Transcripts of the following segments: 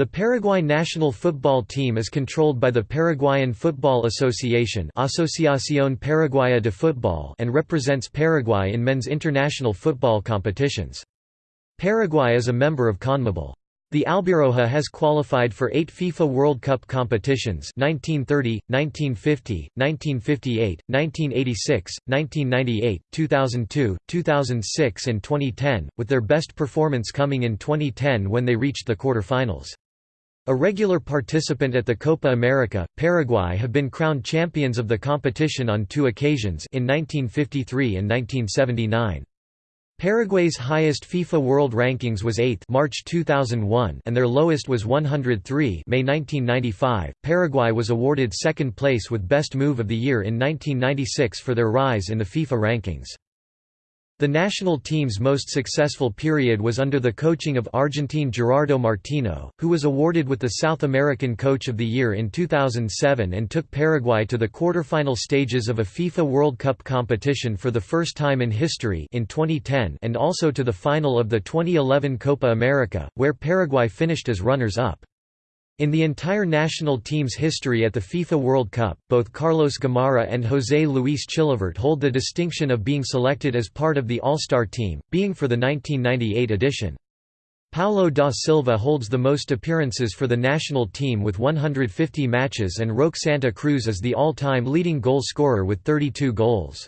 The Paraguay national football team is controlled by the Paraguayan Football Association Asociación Paraguaya de Fútbol and represents Paraguay in men's international football competitions. Paraguay is a member of CONMEBOL. The Albirroja has qualified for eight FIFA World Cup competitions 1930, 1950, 1958, 1986, 1998, 2002, 2006 and 2010, with their best performance coming in 2010 when they reached the quarter-finals. A regular participant at the Copa America, Paraguay have been crowned champions of the competition on two occasions in 1953 and 1979. Paraguay's highest FIFA World Rankings was 8th March 2001 and their lowest was 103 May 1995. Paraguay was awarded second place with Best Move of the Year in 1996 for their rise in the FIFA rankings. The national team's most successful period was under the coaching of Argentine Gerardo Martino, who was awarded with the South American Coach of the Year in 2007 and took Paraguay to the quarterfinal stages of a FIFA World Cup competition for the first time in history in 2010 and also to the final of the 2011 Copa America, where Paraguay finished as runners-up. In the entire national team's history at the FIFA World Cup, both Carlos Gamarra and José Luis Chilavert hold the distinction of being selected as part of the All-Star team, being for the 1998 edition. Paulo da Silva holds the most appearances for the national team with 150 matches and Roque Santa Cruz is the all-time leading goal scorer with 32 goals.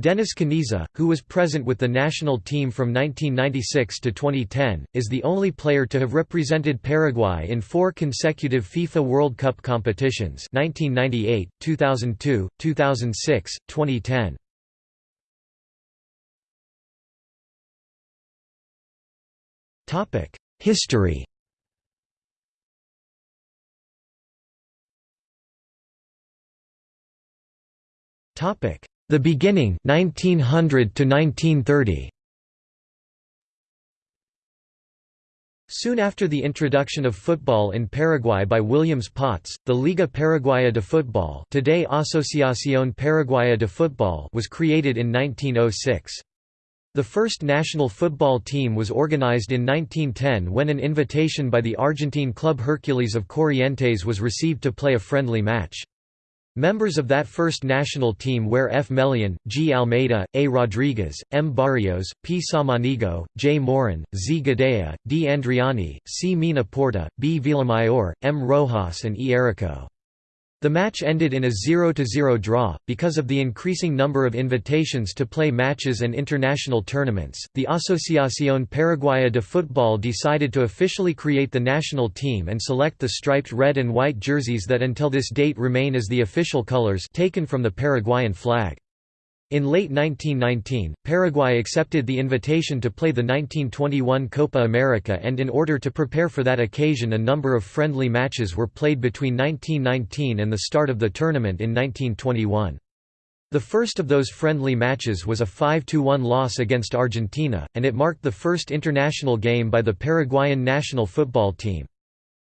Denis Caniza, who was present with the national team from 1996 to 2010, is the only player to have represented Paraguay in four consecutive FIFA World Cup competitions 1998, 2002, 2006, 2010. History Topic the Beginning 1900 to 1930. Soon after the introduction of football in Paraguay by Williams Paats, the Liga Paraguaya de Football, today Asociación Paraguaya de Fútbol was created in 1906. The first national football team was organized in 1910 when an invitation by the Argentine club Hercules of Corrientes was received to play a friendly match. Members of that first national team were F. Melian, G. Almeida, A. Rodriguez, M. Barrios, P. Samaniego, J. Morin, Z. Gadea, D. Andriani, C. Mina Porta, B. Villamayor, M. Rojas and E. Erico. The match ended in a 0–0 draw. Because of the increasing number of invitations to play matches and international tournaments, the Asociación Paraguaya de Fútbol decided to officially create the national team and select the striped red and white jerseys that until this date remain as the official colors taken from the Paraguayan flag. In late 1919, Paraguay accepted the invitation to play the 1921 Copa America and in order to prepare for that occasion a number of friendly matches were played between 1919 and the start of the tournament in 1921. The first of those friendly matches was a 5–1 loss against Argentina, and it marked the first international game by the Paraguayan national football team.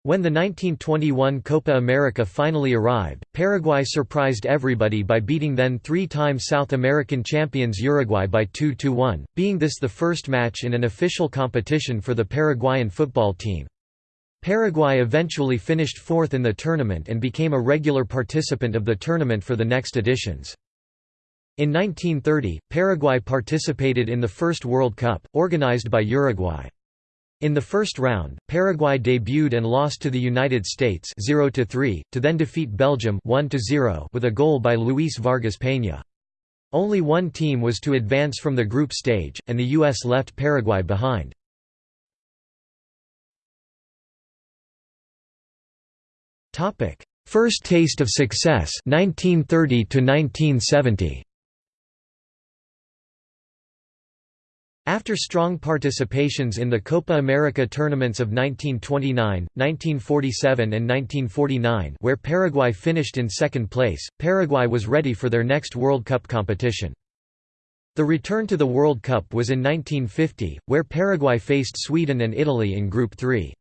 When the 1921 Copa America finally arrived, Paraguay surprised everybody by beating then three-time South American champions Uruguay by 2–1, being this the first match in an official competition for the Paraguayan football team. Paraguay eventually finished fourth in the tournament and became a regular participant of the tournament for the next editions. In 1930, Paraguay participated in the first World Cup, organized by Uruguay. In the first round, Paraguay debuted and lost to the United States 0 3 to then defeat Belgium 1 0 with a goal by Luis Vargas Peña. Only one team was to advance from the group stage, and the US left Paraguay behind. First taste of success 1930 to 1970. After strong participations in the Copa America tournaments of 1929, 1947 and 1949 where Paraguay finished in second place, Paraguay was ready for their next World Cup competition. The return to the World Cup was in 1950, where Paraguay faced Sweden and Italy in Group 3.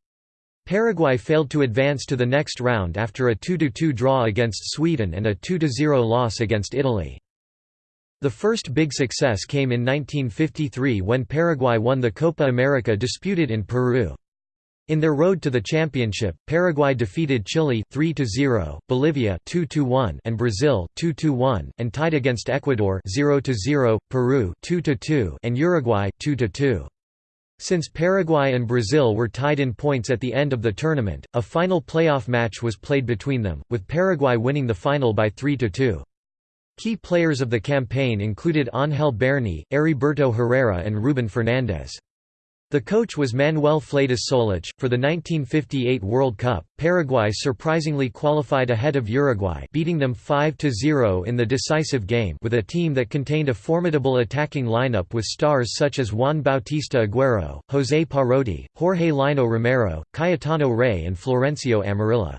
Paraguay failed to advance to the next round after a 2–2 draw against Sweden and a 2–0 loss against Italy. The first big success came in 1953 when Paraguay won the Copa America disputed in Peru. In their road to the championship, Paraguay defeated Chile 3-0, Bolivia 2-1 and Brazil 2-1 and tied against Ecuador 0-0, Peru 2-2 and Uruguay 2-2. Since Paraguay and Brazil were tied in points at the end of the tournament, a final playoff match was played between them, with Paraguay winning the final by 3–2. Key players of the campaign included Ángel Berni, Heriberto Herrera and Ruben Fernández. The coach was Manuel Fleitas Solich. For the 1958 World Cup, Paraguay surprisingly qualified ahead of Uruguay, beating them 5-0 in the decisive game with a team that contained a formidable attacking lineup with stars such as Juan Bautista Aguero, José Parodi, Jorge Lino Romero, Cayetano Ré and Florencio Amarilla.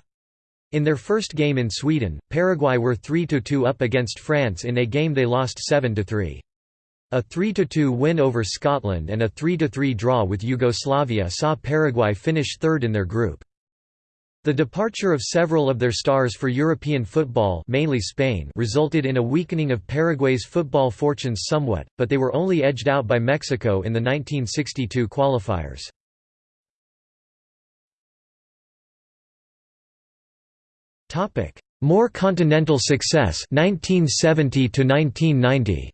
In their first game in Sweden, Paraguay were 3–2 up against France in a game they lost 7–3. A 3–2 win over Scotland and a 3–3 draw with Yugoslavia saw Paraguay finish third in their group. The departure of several of their stars for European football mainly Spain resulted in a weakening of Paraguay's football fortunes somewhat, but they were only edged out by Mexico in the 1962 qualifiers. More continental success 1970 to 1990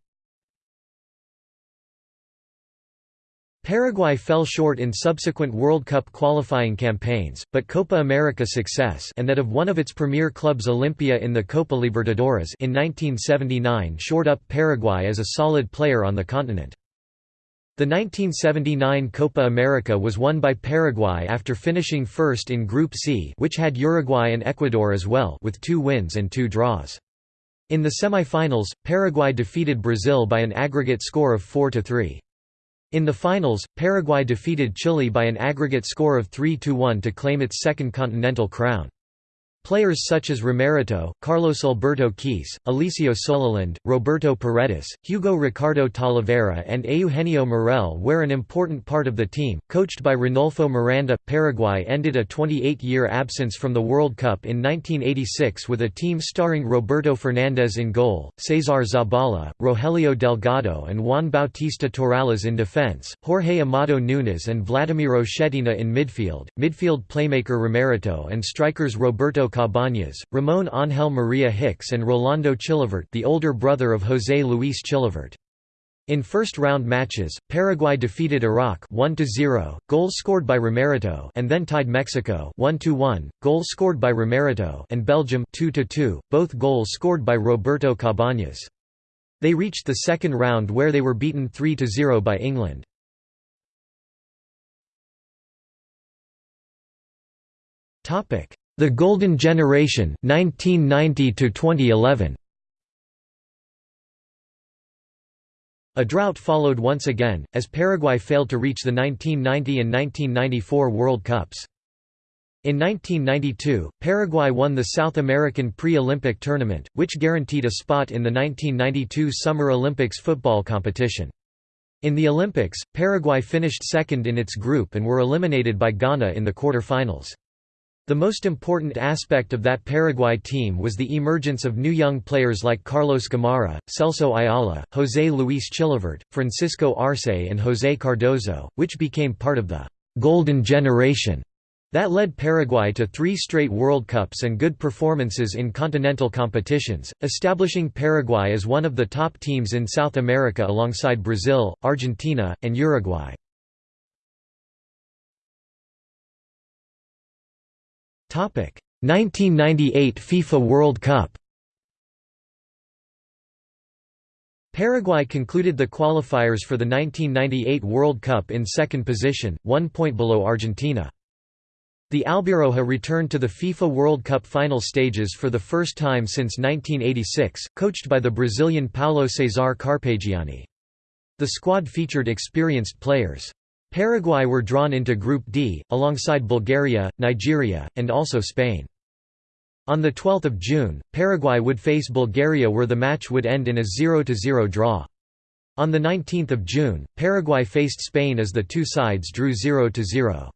Paraguay fell short in subsequent World Cup qualifying campaigns, but Copa America success and that of one of its premier clubs Olimpia in the Copa Libertadores in 1979 shored up Paraguay as a solid player on the continent. The 1979 Copa America was won by Paraguay after finishing first in Group C which had Uruguay and Ecuador as well with two wins and two draws. In the semi-finals, Paraguay defeated Brazil by an aggregate score of 4–3. In the finals, Paraguay defeated Chile by an aggregate score of 3–1 to claim its second continental crown. Players such as Romerito, Carlos Alberto Kiese, Alicio Solalinde, Roberto Paredes, Hugo Ricardo Talavera and Eugenio Morel were an important part of the team. Coached by Ranulfo Miranda, Paraguay ended a 28-year absence from the World Cup in 1986 with a team starring Roberto Fernandez in goal, Cesar Zabala, Rogelio Delgado and Juan Bautista Torales in defense, Jorge Amado Nunes and Vladimiro Schetina in midfield, midfield playmaker Romerito and strikers Roberto Cabañas, Ramon Ángel Maria Hicks and Rolando Chilavert the older brother of José Luis Chilavert. In first-round matches, Paraguay defeated Iraq 1-0, goals scored by Romerito and then tied Mexico 1-1, goals scored by Romerito and Belgium 2-2, both goals scored by Roberto Cabañas. They reached the second round where they were beaten 3-0 by England. The Golden Generation 1990 2011. A drought followed once again, as Paraguay failed to reach the 1990 and 1994 World Cups. In 1992, Paraguay won the South American Pre-Olympic Tournament, which guaranteed a spot in the 1992 Summer Olympics football competition. In the Olympics, Paraguay finished second in its group and were eliminated by Ghana in the quarter-finals. The most important aspect of that Paraguay team was the emergence of new young players like Carlos Gamarra, Celso Ayala, José Luis Chilavert, Francisco Arce and José Cardozo, which became part of the «golden generation» that led Paraguay to three straight World Cups and good performances in continental competitions, establishing Paraguay as one of the top teams in South America alongside Brazil, Argentina, and Uruguay. 1998 FIFA World Cup Paraguay concluded the qualifiers for the 1998 World Cup in second position, one point below Argentina. The Albirroja returned to the FIFA World Cup final stages for the first time since 1986, coached by the Brazilian Paulo Cesar Carpegiani. The squad featured experienced players. Paraguay were drawn into Group D, alongside Bulgaria, Nigeria, and also Spain. On 12 June, Paraguay would face Bulgaria where the match would end in a 0–0 draw. On 19 June, Paraguay faced Spain as the two sides drew 0–0.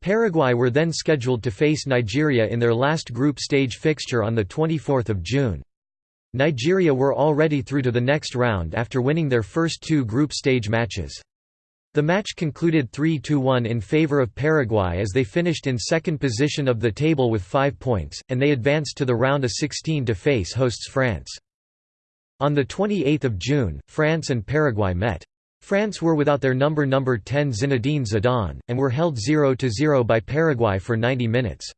Paraguay were then scheduled to face Nigeria in their last group stage fixture on 24 June. Nigeria were already through to the next round after winning their first two group stage matches. The match concluded 3–1 in favor of Paraguay as they finished in second position of the table with five points, and they advanced to the round of 16 to face hosts France. On 28 June, France and Paraguay met. France were without their number number 10 Zinedine Zidane, and were held 0–0 by Paraguay for 90 minutes.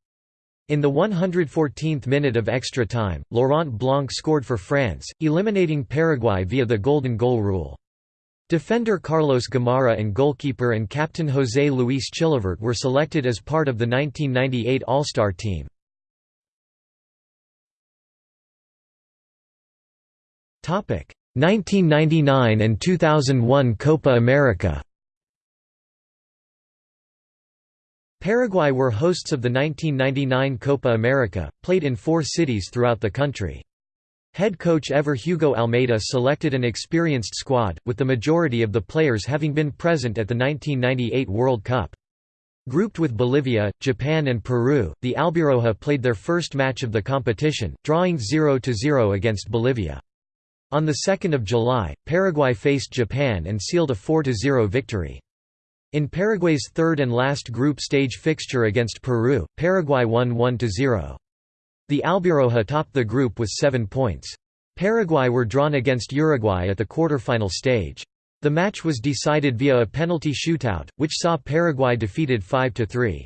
In the 114th minute of extra time, Laurent Blanc scored for France, eliminating Paraguay via the golden goal rule. Defender Carlos Gamarra and goalkeeper and captain José Luis Chilavert were selected as part of the 1998 All-Star team. Topic 1999 and 2001 Copa America. Paraguay were hosts of the 1999 Copa America, played in four cities throughout the country. Head coach Ever Hugo Almeida selected an experienced squad, with the majority of the players having been present at the 1998 World Cup. Grouped with Bolivia, Japan and Peru, the Albirroja played their first match of the competition, drawing 0–0 against Bolivia. On 2 July, Paraguay faced Japan and sealed a 4–0 victory. In Paraguay's third and last group stage fixture against Peru, Paraguay won 1–0. The Albirroja topped the group with seven points. Paraguay were drawn against Uruguay at the quarter-final stage. The match was decided via a penalty shootout, which saw Paraguay defeated 5–3.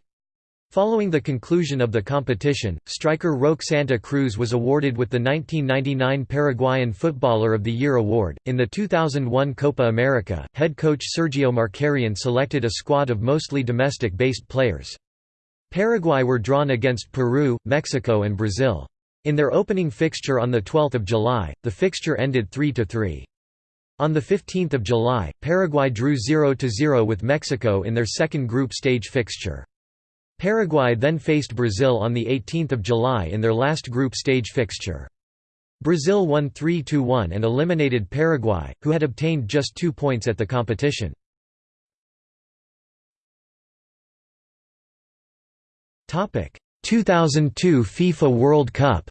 Following the conclusion of the competition, striker Roque Santa Cruz was awarded with the 1999 Paraguayan Footballer of the Year award. In the 2001 Copa America, head coach Sergio Markarián selected a squad of mostly domestic based players. Paraguay were drawn against Peru, Mexico and Brazil. In their opening fixture on 12 July, the fixture ended 3–3. On 15 July, Paraguay drew 0–0 with Mexico in their second group stage fixture. Paraguay then faced Brazil on 18 July in their last group stage fixture. Brazil won 3–1 and eliminated Paraguay, who had obtained just two points at the competition. 2002 FIFA World Cup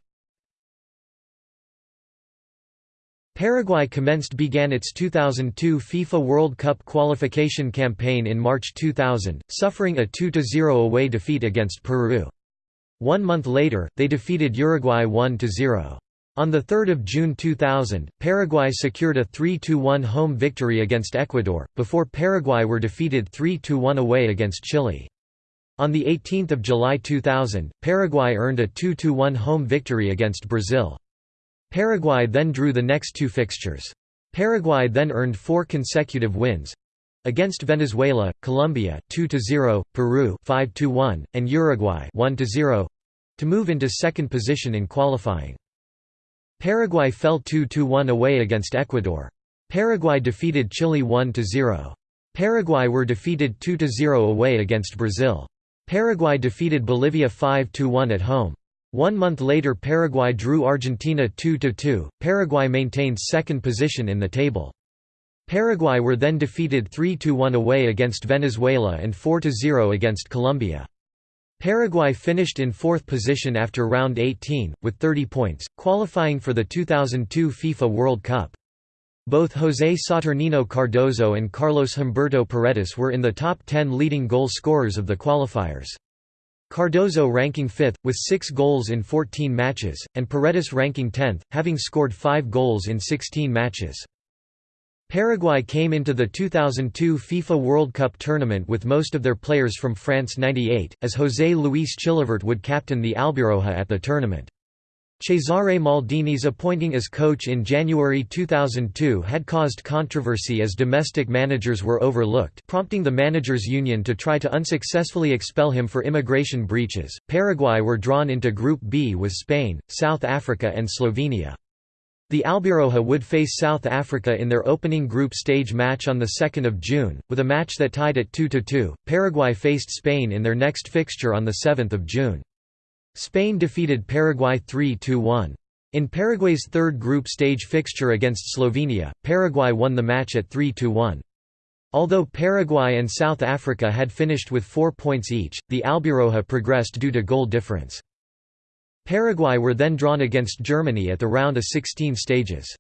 Paraguay commenced began its 2002 FIFA World Cup qualification campaign in March 2000, suffering a 2–0 away defeat against Peru. One month later, they defeated Uruguay 1–0. On 3 June 2000, Paraguay secured a 3–1 home victory against Ecuador, before Paraguay were defeated 3–1 away against Chile. On 18 July 2000, Paraguay earned a 2–1 home victory against Brazil. Paraguay then drew the next two fixtures. Paraguay then earned four consecutive wins against Venezuela, Colombia 2–0, Peru 5–1, and Uruguay 1–0 to move into second position in qualifying. Paraguay fell 2–1 away against Ecuador. Paraguay defeated Chile 1–0. Paraguay were defeated 2–0 away against Brazil. Paraguay defeated Bolivia 5–1 at home. One month later Paraguay drew Argentina 2–2, Paraguay maintained second position in the table. Paraguay were then defeated 3–1 away against Venezuela and 4–0 against Colombia. Paraguay finished in fourth position after round 18, with 30 points, qualifying for the 2002 FIFA World Cup. Both José Saturnino Cardozo and Carlos Humberto Paredes were in the top 10 leading goal scorers of the qualifiers. Cardozo ranking 5th, with 6 goals in 14 matches, and Paredes ranking 10th, having scored 5 goals in 16 matches. Paraguay came into the 2002 FIFA World Cup tournament with most of their players from France 98, as José Luis Chilavert would captain the Albirroja at the tournament. Cesare Maldini's appointing as coach in January 2002 had caused controversy as domestic managers were overlooked, prompting the managers' union to try to unsuccessfully expel him for immigration breaches. Paraguay were drawn into Group B with Spain, South Africa, and Slovenia. The Albiroja would face South Africa in their opening group stage match on 2 June, with a match that tied at 2–2. Paraguay faced Spain in their next fixture on 7 June. Spain defeated Paraguay 3–1. In Paraguay's third group stage fixture against Slovenia, Paraguay won the match at 3–1. Although Paraguay and South Africa had finished with four points each, the Albirroja progressed due to goal difference. Paraguay were then drawn against Germany at the round of 16 stages.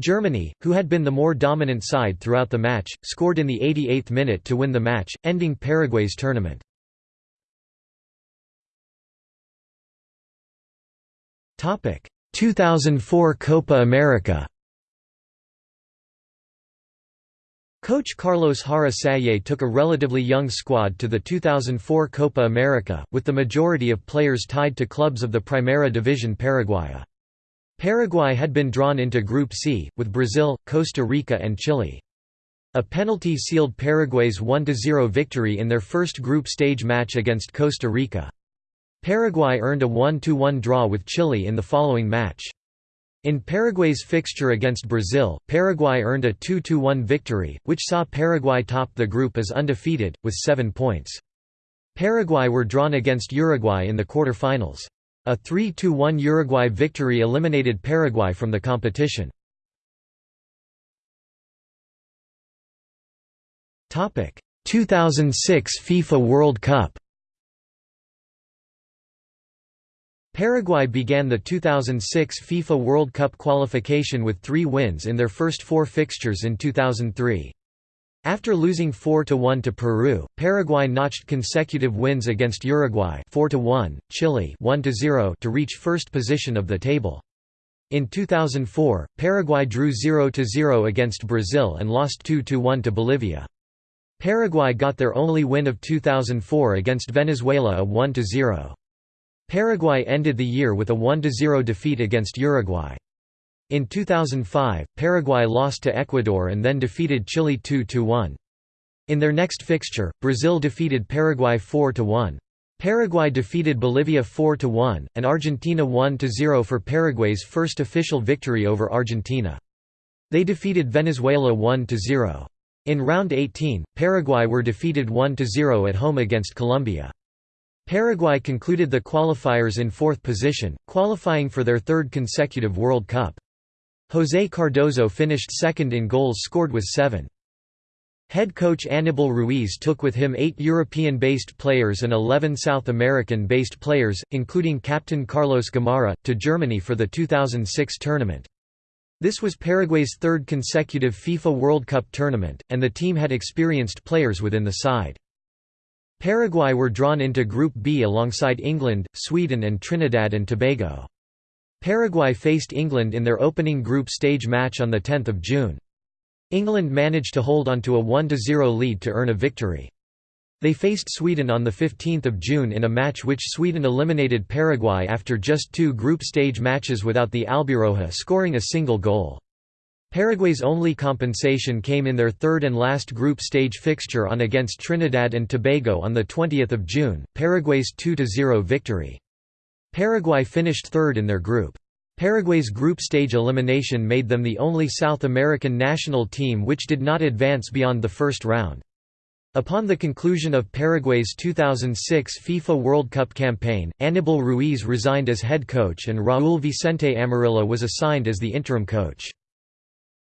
Germany, who had been the more dominant side throughout the match, scored in the 88th minute to win the match, ending Paraguay's tournament. 2004 Copa America Coach Carlos Jara Salle took a relatively young squad to the 2004 Copa America, with the majority of players tied to clubs of the Primera Division Paraguaya. Paraguay had been drawn into Group C, with Brazil, Costa Rica and Chile. A penalty sealed Paraguay's 1–0 victory in their first group stage match against Costa Rica. Paraguay earned a 1–1 draw with Chile in the following match. In Paraguay's fixture against Brazil, Paraguay earned a 2–1 victory, which saw Paraguay top the group as undefeated, with seven points. Paraguay were drawn against Uruguay in the quarter-finals. A 3–1 Uruguay victory eliminated Paraguay from the competition. Topic: 2006 FIFA World Cup Paraguay began the 2006 FIFA World Cup qualification with three wins in their first four fixtures in 2003. After losing 4–1 to Peru, Paraguay notched consecutive wins against Uruguay 4–1, Chile 1–0 to reach first position of the table. In 2004, Paraguay drew 0–0 against Brazil and lost 2–1 to Bolivia. Paraguay got their only win of 2004 against Venezuela a 1–0. Paraguay ended the year with a 1–0 defeat against Uruguay. In 2005, Paraguay lost to Ecuador and then defeated Chile 2–1. In their next fixture, Brazil defeated Paraguay 4–1. Paraguay defeated Bolivia 4–1, and Argentina 1–0 for Paraguay's first official victory over Argentina. They defeated Venezuela 1–0. In round 18, Paraguay were defeated 1–0 at home against Colombia. Paraguay concluded the qualifiers in fourth position, qualifying for their third consecutive World Cup. José Cardozo finished second in goals scored with seven. Head coach Anibal Ruiz took with him eight European-based players and 11 South American-based players, including captain Carlos Gamarra, to Germany for the 2006 tournament. This was Paraguay's third consecutive FIFA World Cup tournament, and the team had experienced players within the side. Paraguay were drawn into Group B alongside England, Sweden and Trinidad and Tobago. Paraguay faced England in their opening group stage match on 10 June. England managed to hold onto a 1–0 lead to earn a victory. They faced Sweden on 15 June in a match which Sweden eliminated Paraguay after just two group stage matches without the Albirroja scoring a single goal. Paraguay's only compensation came in their third and last group stage fixture on against Trinidad and Tobago on 20 June, Paraguay's 2–0 victory. Paraguay finished third in their group. Paraguay's group stage elimination made them the only South American national team which did not advance beyond the first round. Upon the conclusion of Paraguay's 2006 FIFA World Cup campaign, Anibal Ruiz resigned as head coach and Raúl Vicente Amarilla was assigned as the interim coach.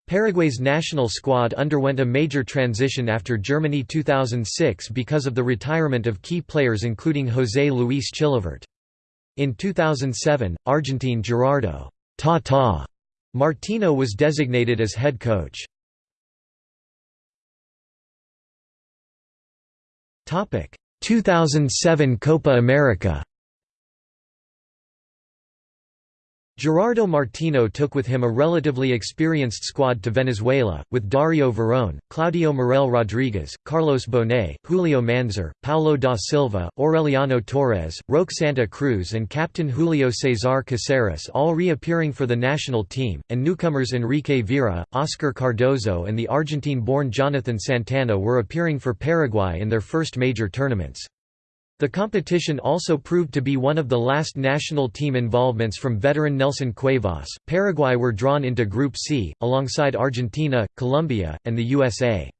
Paraguay's national squad underwent a major transition after Germany 2006 because of the retirement of key players including José Luis Chilavert. In 2007, Argentine Gerardo Tata Martino was designated as head coach. Topic: 2007 Copa America Gerardo Martino took with him a relatively experienced squad to Venezuela, with Dario Verón, Claudio Morel Rodriguez, Carlos Bonet, Julio Manzur, Paulo da Silva, Aureliano Torres, Roque Santa Cruz and captain Julio Cesar Caceres all reappearing for the national team, and newcomers Enrique Vera, Oscar Cardozo and the Argentine-born Jonathan Santana were appearing for Paraguay in their first major tournaments. The competition also proved to be one of the last national team involvements from veteran Nelson Cuevas. Paraguay were drawn into Group C, alongside Argentina, Colombia, and the USA.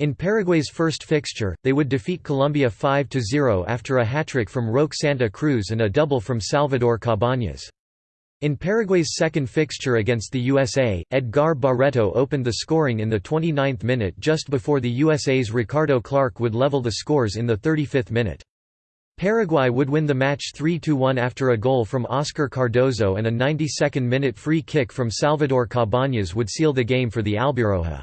In Paraguay's first fixture, they would defeat Colombia 5–0 after a hat-trick from Roque Santa Cruz and a double from Salvador Cabañas. In Paraguay's second fixture against the USA, Edgar Barreto opened the scoring in the 29th minute just before the USA's Ricardo Clark would level the scores in the 35th minute. Paraguay would win the match 3–1 after a goal from Oscar Cardozo and a 92nd-minute free kick from Salvador Cabañas would seal the game for the Albirroja.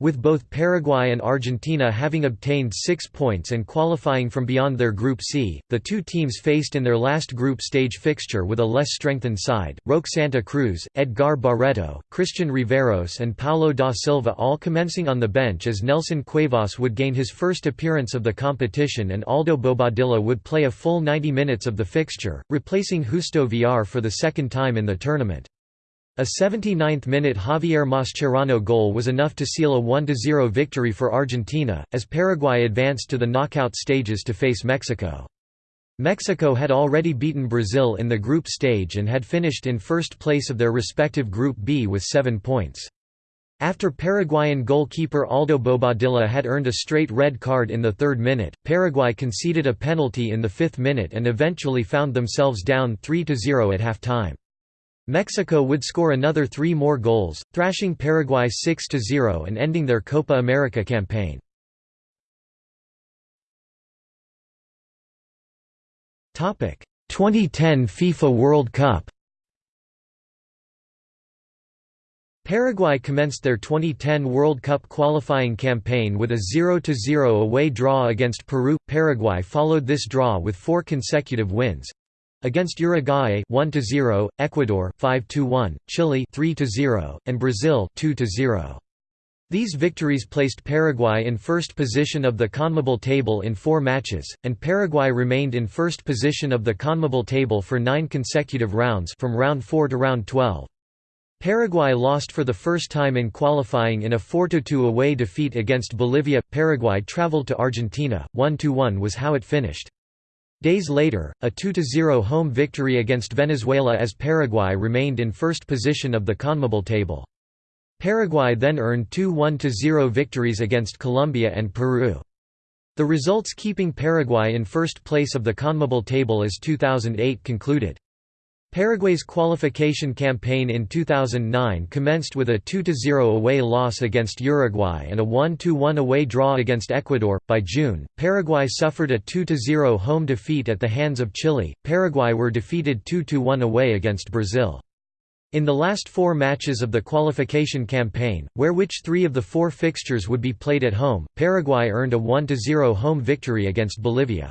With both Paraguay and Argentina having obtained six points and qualifying from beyond their Group C, the two teams faced in their last group stage fixture with a less strengthened side, Roque Santa Cruz, Edgar Barreto, Christian Riveros and Paulo da Silva all commencing on the bench as Nelson Cuevas would gain his first appearance of the competition and Aldo Bobadilla would play a full 90 minutes of the fixture, replacing Justo Villar for the second time in the tournament. A 79th-minute Javier Mascherano goal was enough to seal a 1–0 victory for Argentina, as Paraguay advanced to the knockout stages to face Mexico. Mexico had already beaten Brazil in the group stage and had finished in first place of their respective Group B with seven points. After Paraguayan goalkeeper Aldo Bobadilla had earned a straight red card in the third minute, Paraguay conceded a penalty in the fifth minute and eventually found themselves down 3–0 at half-time. Mexico would score another three more goals, thrashing Paraguay 6–0 and ending their Copa America campaign. Topic: 2010 FIFA World Cup. Paraguay commenced their 2010 World Cup qualifying campaign with a 0–0 away draw against Peru. Paraguay followed this draw with four consecutive wins, Against Uruguay 1-0, Ecuador 5-1, Chile 3-0, and Brazil 2-0. These victories placed Paraguay in first position of the CONMEBOL table in four matches, and Paraguay remained in first position of the CONMEBOL table for nine consecutive rounds from round 4 to round 12. Paraguay lost for the first time in qualifying in a 4–2 away defeat against Bolivia. Paraguay travelled to Argentina, 1–1 was how it finished. Days later, a 2–0 home victory against Venezuela as Paraguay remained in first position of the CONMEBOL table. Paraguay then earned two 1–0 victories against Colombia and Peru. The results keeping Paraguay in first place of the CONMEBOL table as 2008 concluded. Paraguay's qualification campaign in 2009 commenced with a 2–0 away loss against Uruguay and a 1–1 away draw against Ecuador. By June, Paraguay suffered a 2–0 home defeat at the hands of Chile. Paraguay were defeated 2–1 away against Brazil. In the last four matches of the qualification campaign, where which three of the four fixtures would be played at home, Paraguay earned a 1–0 home victory against Bolivia.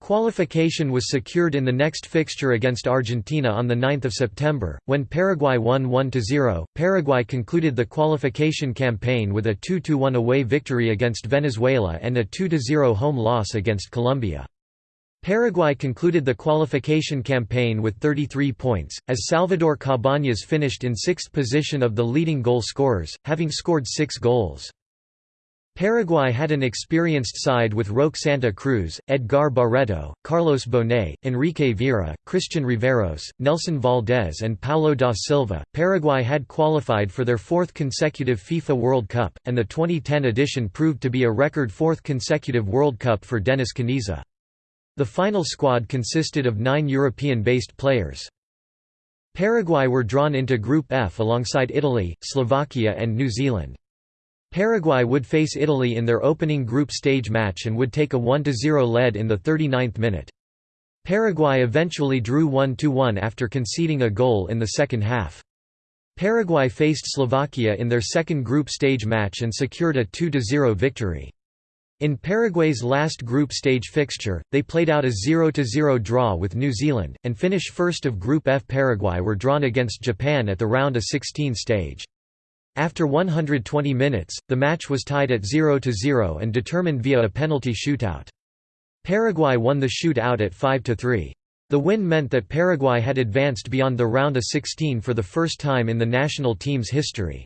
Qualification was secured in the next fixture against Argentina on 9 September, when Paraguay won 1–0. Paraguay concluded the qualification campaign with a 2–1 away victory against Venezuela and a 2–0 home loss against Colombia. Paraguay concluded the qualification campaign with 33 points, as Salvador Cabañas finished in sixth position of the leading goal scorers, having scored six goals. Paraguay had an experienced side with Roque Santa Cruz, Edgar Barreto, Carlos Bonet, Enrique Vera, Christian Riveros, Nelson Valdez, and Paulo da Silva. Paraguay had qualified for their fourth consecutive FIFA World Cup, and the 2010 edition proved to be a record fourth consecutive World Cup for Denis Caniza. The final squad consisted of nine European-based players. Paraguay were drawn into Group F alongside Italy, Slovakia and New Zealand. Paraguay would face Italy in their opening group stage match and would take a 1–0 lead in the 39th minute. Paraguay eventually drew 1–1 after conceding a goal in the second half. Paraguay faced Slovakia in their second group stage match and secured a 2–0 victory. In Paraguay's last group stage fixture, they played out a 0–0 draw with New Zealand, and finish first of Group F. Paraguay were drawn against Japan at the round of 16 stage. After 120 minutes, the match was tied at 0–0 and determined via a penalty shootout. Paraguay won the shootout at 5–3. The win meant that Paraguay had advanced beyond the round of 16 for the first time in the national team's history.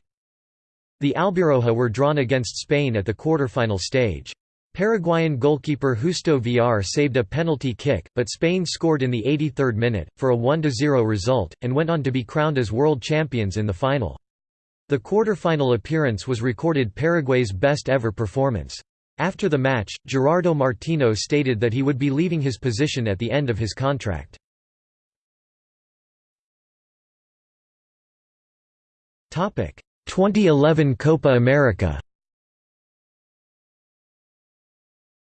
The Albiroja were drawn against Spain at the quarterfinal stage. Paraguayan goalkeeper Justo Villar saved a penalty kick, but Spain scored in the 83rd minute, for a 1–0 result, and went on to be crowned as world champions in the final. The quarter-final appearance was recorded Paraguay's best ever performance. After the match, Gerardo Martino stated that he would be leaving his position at the end of his contract. Topic: 2011 Copa America.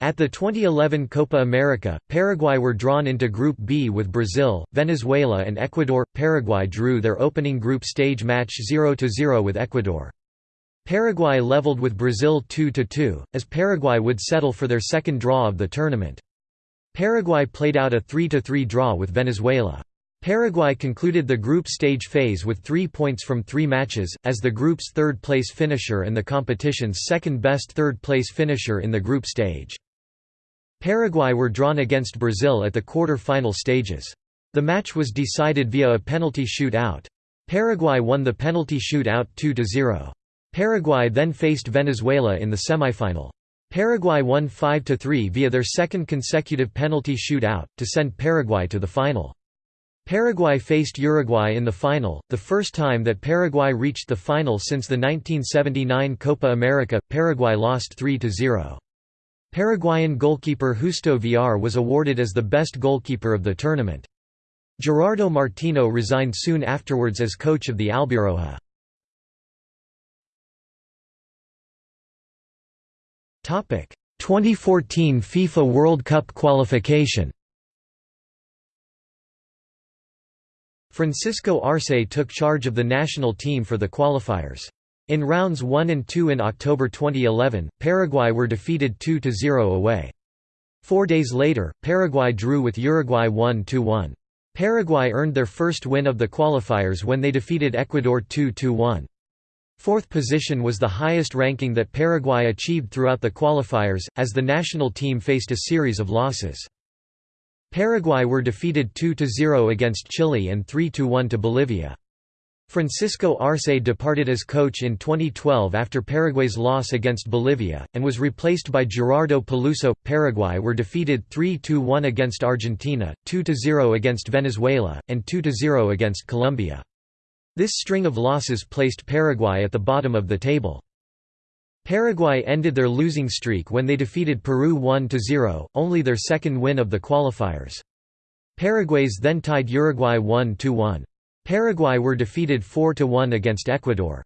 At the 2011 Copa America, Paraguay were drawn into Group B with Brazil, Venezuela and Ecuador. Paraguay drew their opening group stage match 0–0 with Ecuador. Paraguay leveled with Brazil 2–2, as Paraguay would settle for their second draw of the tournament. Paraguay played out a 3–3 draw with Venezuela. Paraguay concluded the group stage phase with three points from three matches, as the group's third-place finisher and the competition's second-best third-place finisher in the group stage. Paraguay were drawn against Brazil at the quarter-final stages. The match was decided via a penalty shoot-out. Paraguay won the penalty shoot-out 2–0. Paraguay then faced Venezuela in the semifinal. Paraguay won 5–3 via their second consecutive penalty shoot-out, to send Paraguay to the final. Paraguay faced Uruguay in the final, the first time that Paraguay reached the final since the 1979 Copa America. Paraguay lost 3–0. Paraguayan goalkeeper Justo Villar was awarded as the best goalkeeper of the tournament. Gerardo Martino resigned soon afterwards as coach of the Albirroja. Topic: 2014 FIFA World Cup qualification. Francisco Arce took charge of the national team for the qualifiers. In rounds 1 and 2 in October 2011, Paraguay were defeated 2–0 away. Four days later, Paraguay drew with Uruguay 1–1. Paraguay earned their first win of the qualifiers when they defeated Ecuador 2–1. Fourth position was the highest ranking that Paraguay achieved throughout the qualifiers, as the national team faced a series of losses. Paraguay were defeated 2–0 against Chile and 3–1 to Bolivia. Francisco Arce departed as coach in 2012 after Paraguay's loss against Bolivia, and was replaced by Gerardo Peluso. Paraguay were defeated 3–1 against Argentina, 2–0 against Venezuela, and 2–0 against Colombia. This string of losses placed Paraguay at the bottom of the table. Paraguay ended their losing streak when they defeated Peru 1–0, only their second win of the qualifiers. Paraguay's then tied Uruguay 1–1. Paraguay were defeated 4–1 against Ecuador.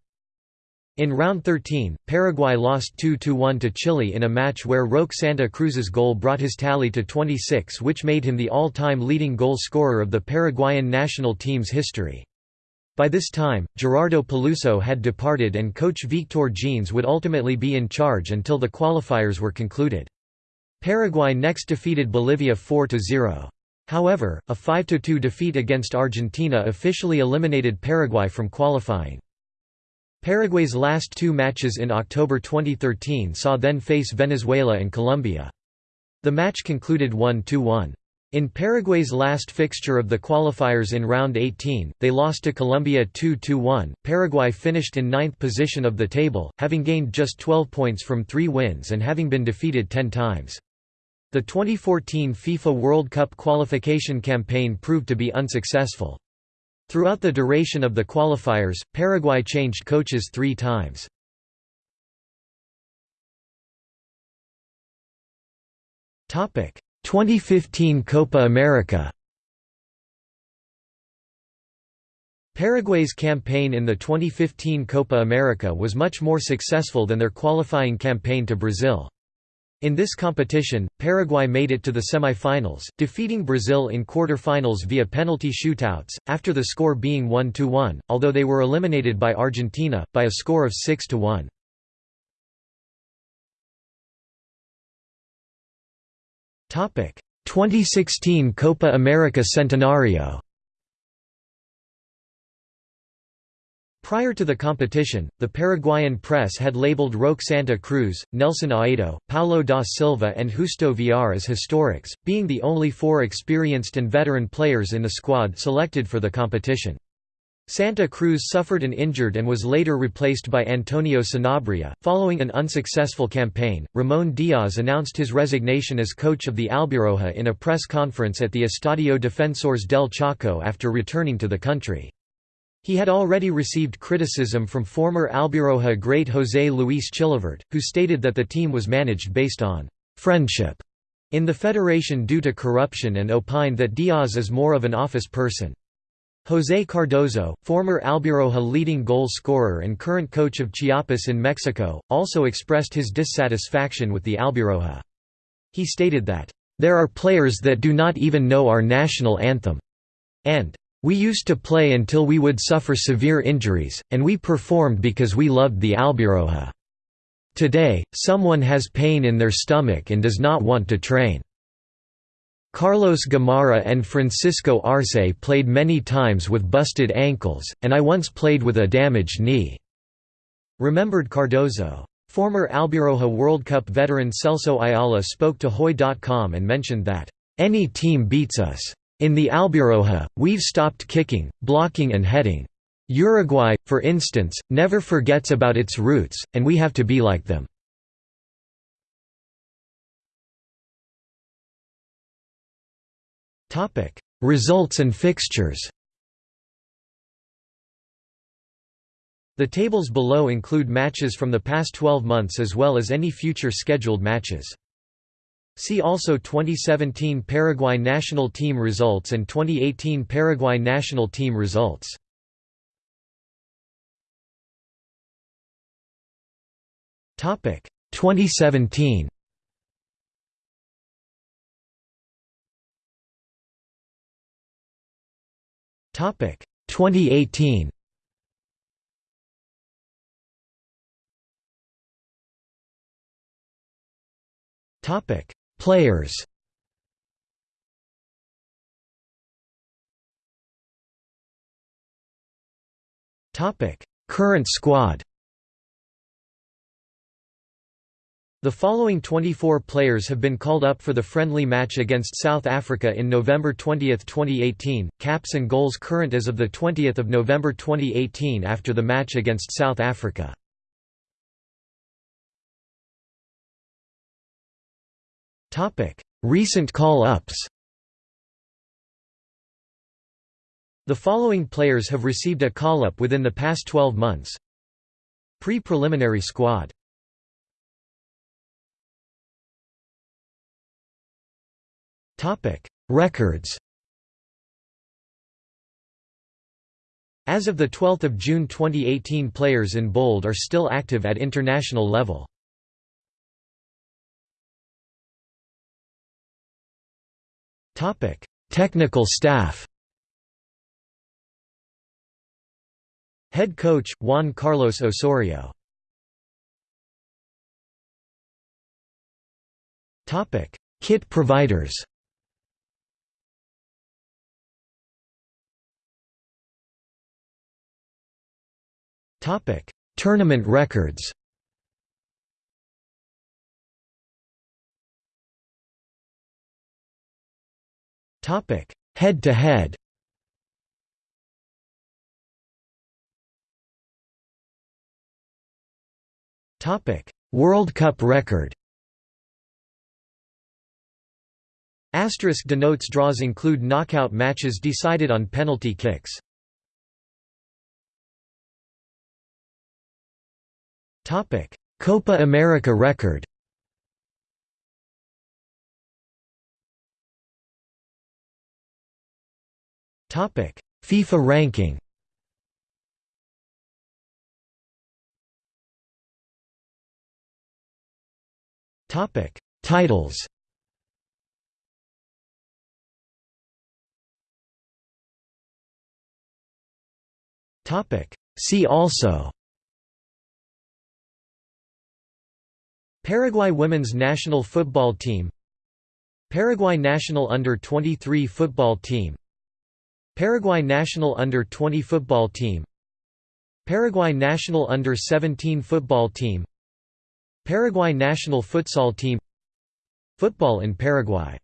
In round 13, Paraguay lost 2–1 to Chile in a match where Roque Santa Cruz's goal brought his tally to 26 which made him the all-time leading goal scorer of the Paraguayan national team's history. By this time, Gerardo Peluso had departed and coach Victor Genes would ultimately be in charge until the qualifiers were concluded. Paraguay next defeated Bolivia 4–0. However, a 5–2 defeat against Argentina officially eliminated Paraguay from qualifying. Paraguay's last two matches in October 2013 saw then face Venezuela and Colombia. The match concluded 1–1. In Paraguay's last fixture of the qualifiers in round 18, they lost to Colombia 2–1. Paraguay finished in ninth position of the table, having gained just 12 points from three wins and having been defeated 10 times. The 2014 FIFA World Cup qualification campaign proved to be unsuccessful. Throughout the duration of the qualifiers, Paraguay changed coaches three times. Topic: 2015 Copa America. Paraguay's campaign in the 2015 Copa America was much more successful than their qualifying campaign to Brazil. In this competition, Paraguay made it to the semi-finals, defeating Brazil in quarter-finals via penalty shootouts, after the score being 1–1, although they were eliminated by Argentina, by a score of 6–1. Topic: 2016 Copa America Centenario Prior to the competition, the Paraguayan press had labeled Roque Santa Cruz, Nelson Aedo, Paulo da Silva and Justo Villar as historics, being the only four experienced and veteran players in the squad selected for the competition. Santa Cruz suffered an injured and was later replaced by Antonio Sanabria. Following an unsuccessful campaign, Ramon Diaz announced his resignation as coach of the Albirroja in a press conference at the Estadio Defensores del Chaco after returning to the country. He had already received criticism from former Albirroja great José Luis Chilavert, who stated that the team was managed based on «friendship» in the federation due to corruption and opined that Diaz is more of an office person. José Cardozo, former Albirroja leading goal scorer and current coach of Chiapas in Mexico, also expressed his dissatisfaction with the Albirroja. He stated that, "...there are players that do not even know our national anthem," and we used to play until we would suffer severe injuries, and we performed because we loved the Albirroja. Today, someone has pain in their stomach and does not want to train. Carlos Gamarra and Francisco Arce played many times with busted ankles, and I once played with a damaged knee." Remembered Cardozo. Former Albirroja World Cup veteran Celso Ayala spoke to Hoy.com and mentioned that, "...any team beats us. In the Albirroja, we've stopped kicking, blocking and heading. Uruguay, for instance, never forgets about its roots, and we have to be like them." Results and fixtures The tables below include matches from the past 12 months as well as any future scheduled matches. See also 2017 Paraguay national team results and 2018 Paraguay national team results. Topic 2017 Topic 2018 Topic Players Current squad The following 24 players have been called up for the friendly match against South Africa in November 20, 2018. Caps and goals current as of the 20th of November 2018 after the match against South Africa. Recent call-ups. The following players have received a call-up within the past 12 months. Pre-preliminary squad Topic: Records. As of the 12th of June 2018 players in bold are still active at international level. Topic: Technical staff. Head coach Juan Carlos Osorio. Topic: Kit providers. Topic: Tournament records. Topic: Head to head. Topic: World Cup record. Asterisk denotes draws include knockout matches decided on penalty kicks. Topic: Copa America record. FIFA ranking. Topic: Titles. Topic: See also Paraguay women's national football team Paraguay national under-23 football team Paraguay national under-20 football team. Paraguay national under-17 football team. Paraguay national futsal team. Football in Paraguay